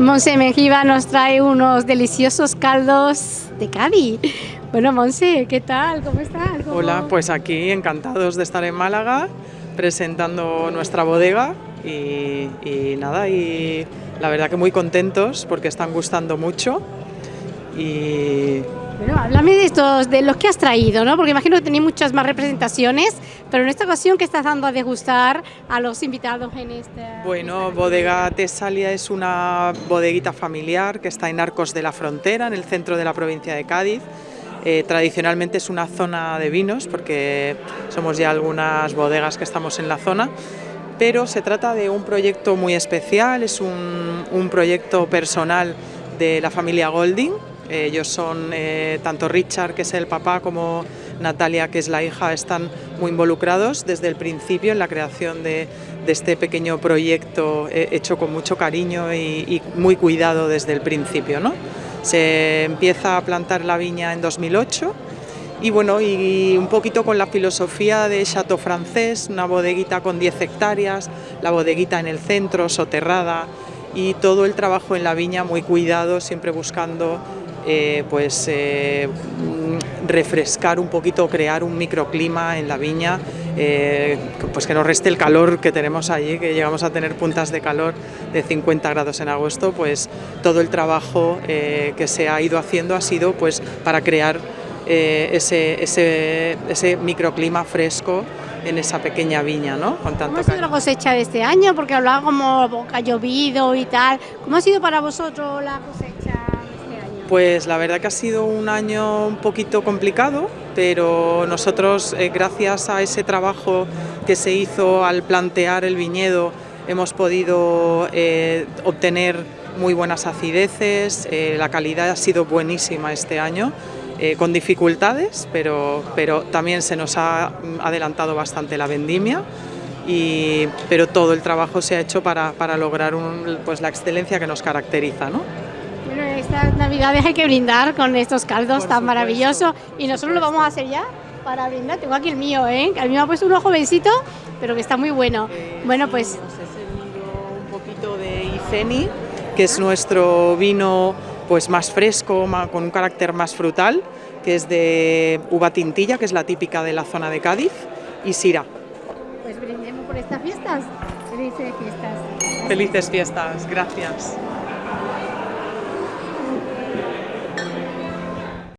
Monse Mejiva nos trae unos deliciosos caldos de Cádiz. Bueno, Monse, ¿qué tal? ¿Cómo estás? ¿Cómo- Hola, pues aquí encantados de estar en Málaga presentando nuestra bodega y, y nada, y la verdad que muy contentos porque están gustando mucho y Bueno, háblame de estos, de los que has traído, ¿no? Porque imagino que tenéis muchas más representaciones, pero en esta ocasión, ¿qué estás dando a degustar a los invitados en esta? bueno, Bodega Tesalia es una bodeguita familiar que está en Arcos de la Frontera, en el centro de la provincia de Cádiz. Eh, tradicionalmente es una zona de vinos porque somos ya algunas bodegas que estamos en la zona, pero se trata de un proyecto muy especial, es un, un proyecto personal de la familia Golding. Ellos son, eh, tanto Richard, que es el papá, como Natalia, que es la hija, están muy involucrados desde el principio en la creación de, este pequeño proyecto eh, hecho con mucho cariño y, y muy cuidado desde el principio. ¿no? Se empieza a plantar la viña en 2008 y bueno, y un poquito con la filosofía de Chateau Francés, una bodeguita con 10 hectáreas, la bodeguita en el centro, soterrada, y todo el trabajo en la viña muy cuidado, siempre buscando eh, pues eh, refrescar un poquito, crear un microclima en la viña, eh, pues que nos reste el calor que tenemos allí, que llegamos a tener puntas de calor de 50 grados en agosto, pues todo el trabajo que se ha ido haciendo ha sido pues para crear ese, ese, ese microclima fresco en esa pequeña viña, ¿no? Con ¿Cómo ha sido la cosecha de este año? Porque hablaba como ha llovido y tal. ¿Cómo ha sido para vosotros la cosecha? Pues la verdad que ha sido un año un poquito complicado, pero nosotros, eh, gracias a ese trabajo que se hizo al plantear el viñedo, hemos podido eh, obtener muy buenas acideces, eh, la calidad ha sido buenísima este año. con dificultades, pero, pero también se nos ha adelantado bastante la vendimia, y, pero todo el trabajo se ha hecho para, para lograr un- pues la excelencia que nos caracteriza. ¿no? Bueno, estas navidades hay que brindar con estos caldos Por tan maravillosos y nosotros lo vamos a hacer ya para brindar. Tengo aquí el mío, ¿eh? El mío ha puesto uno jovencito, pero que está muy bueno. Eh, Bueno, sí, pues os he servido un poquito de Iceni, que es nuestro vino pues más fresco, con un carácter más frutal, que es de uva tintilla, que es la típica de la zona de Cádiz, y Sira. Pues brindemos por estas fiestas. Felices fiestas. Felices fiestas, gracias.